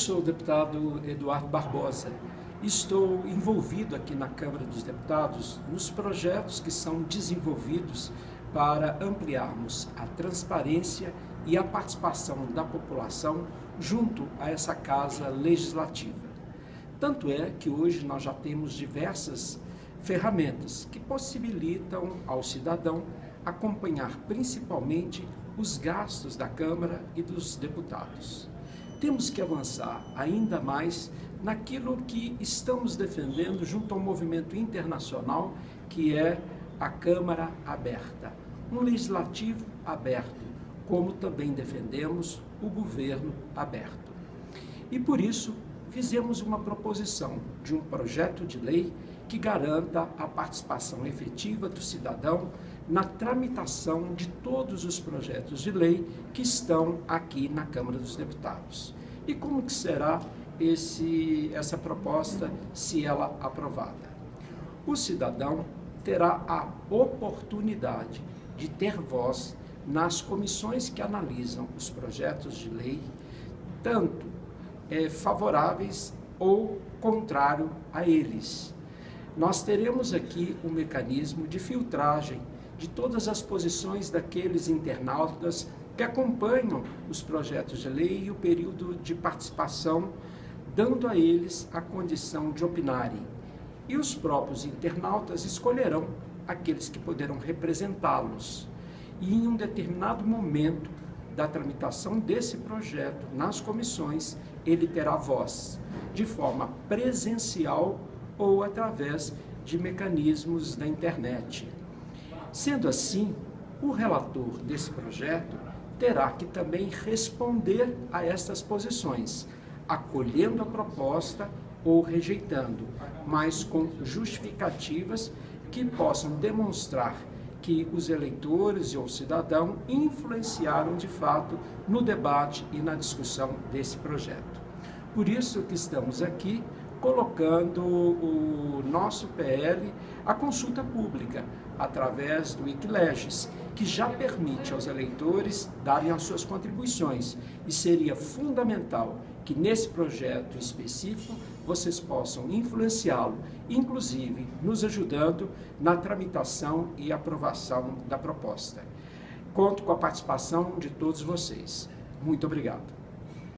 sou o deputado Eduardo Barbosa. Estou envolvido aqui na Câmara dos Deputados nos projetos que são desenvolvidos para ampliarmos a transparência e a participação da população junto a essa casa legislativa. Tanto é que hoje nós já temos diversas ferramentas que possibilitam ao cidadão acompanhar principalmente os gastos da Câmara e dos deputados. Temos que avançar ainda mais naquilo que estamos defendendo junto ao movimento internacional, que é a Câmara aberta, um legislativo aberto, como também defendemos o governo aberto. E por isso, fizemos uma proposição de um projeto de lei que garanta a participação efetiva do cidadão na tramitação de todos os projetos de lei que estão aqui na Câmara dos Deputados. E como que será esse, essa proposta se ela aprovada? O cidadão terá a oportunidade de ter voz nas comissões que analisam os projetos de lei, tanto é, favoráveis ou contrário a eles. Nós teremos aqui um mecanismo de filtragem de todas as posições daqueles internautas que acompanham os projetos de lei e o período de participação, dando a eles a condição de opinarem. E os próprios internautas escolherão aqueles que poderão representá-los. E em um determinado momento da tramitação desse projeto nas comissões, ele terá voz, de forma presencial ou através de mecanismos da internet. Sendo assim, o relator desse projeto terá que também responder a estas posições, acolhendo a proposta ou rejeitando, mas com justificativas que possam demonstrar que os eleitores e o cidadão influenciaram de fato no debate e na discussão desse projeto. Por isso que estamos aqui colocando o nosso PL à consulta pública, através do Wikileges, que já permite aos eleitores darem as suas contribuições. E seria fundamental que nesse projeto específico vocês possam influenciá-lo, inclusive nos ajudando na tramitação e aprovação da proposta. Conto com a participação de todos vocês. Muito obrigado.